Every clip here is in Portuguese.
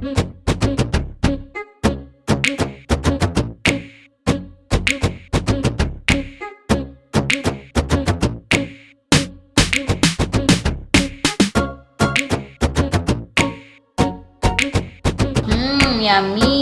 Hum, minha amiga.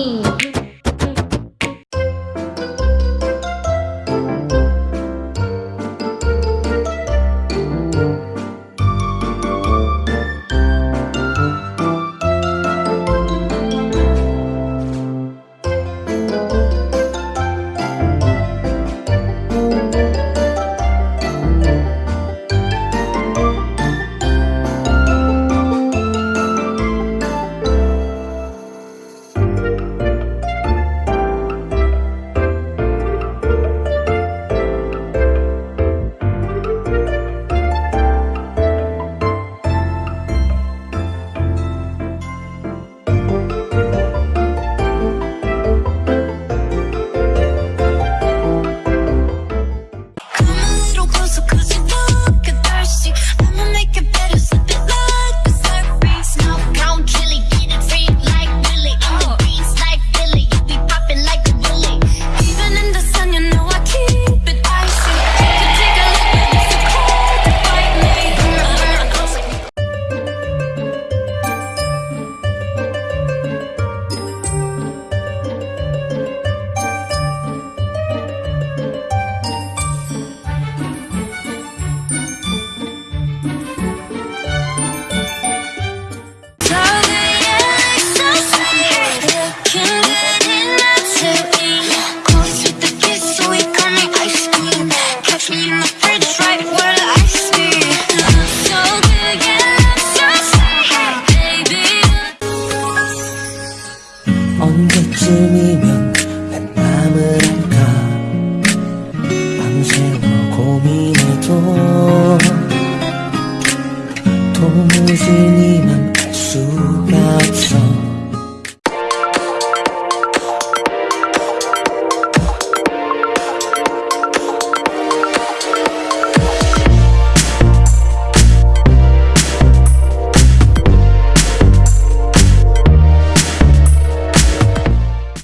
언제쯤이면 내 맘을 알까 밤새워 고민해도 도무지 네만 알 수가